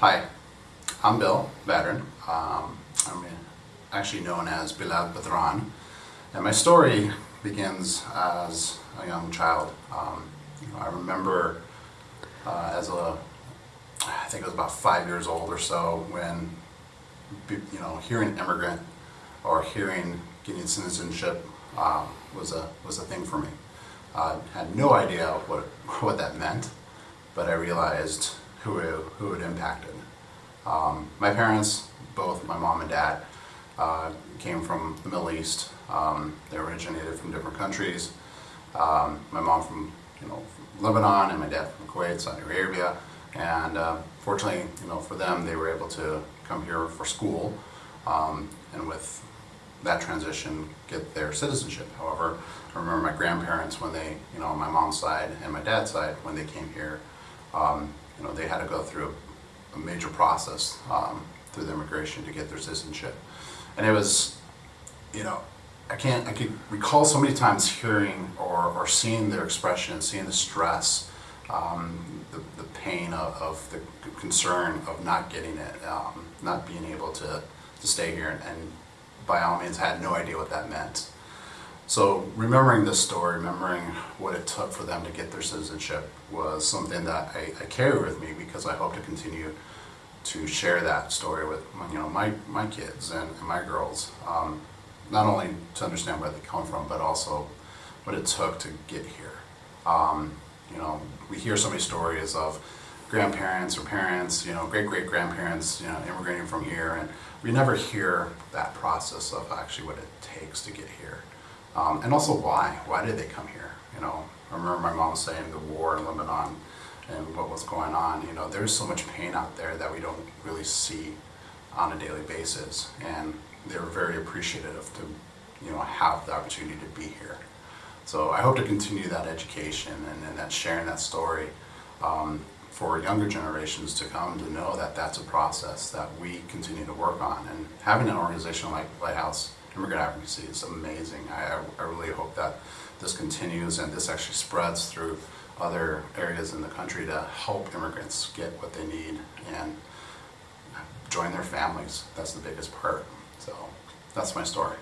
Hi, I'm Bill Badran. Um, I'm actually known as Bilal Badran. And my story begins as a young child. Um, you know, I remember uh, as a, I think I was about five years old or so when, you know, hearing immigrant or hearing getting citizenship uh, was a was a thing for me. I had no idea what what that meant, but I realized who it, who it impacted. Um, my parents, both my mom and dad, uh, came from the Middle East. Um, they originated from different countries. Um, my mom from you know from Lebanon and my dad from Kuwait, Saudi Arabia. And uh, fortunately, you know, for them, they were able to come here for school, um, and with that transition, get their citizenship. However, I remember my grandparents when they, you know, on my mom's side and my dad's side, when they came here, um, you know, they had to go through a, major process um, through the immigration to get their citizenship. And it was, you know, I can't, I could recall so many times hearing or, or seeing their expression, seeing the stress, um, the, the pain of, of the concern of not getting it, um, not being able to, to stay here and, and by all means had no idea what that meant. So remembering this story, remembering what it took for them to get their citizenship was something that I, I carry with me because I hope to continue to share that story with you know my, my kids and, and my girls. Um, not only to understand where they come from, but also what it took to get here. Um, you know, we hear so many stories of grandparents or parents, you know, great-great-grandparents, you know, immigrating from here, and we never hear that process of actually what it takes to get here. Um, and also why, why did they come here? You know, I remember my mom saying the war in Lebanon and what was going on, you know, there's so much pain out there that we don't really see on a daily basis. And they were very appreciative to, you know, have the opportunity to be here. So I hope to continue that education and, and that sharing that story um, for younger generations to come to know that that's a process that we continue to work on. And having an organization like Lighthouse Immigrant Advocacy is amazing. I, I really hope that this continues and this actually spreads through other areas in the country to help immigrants get what they need and join their families. That's the biggest part. So that's my story.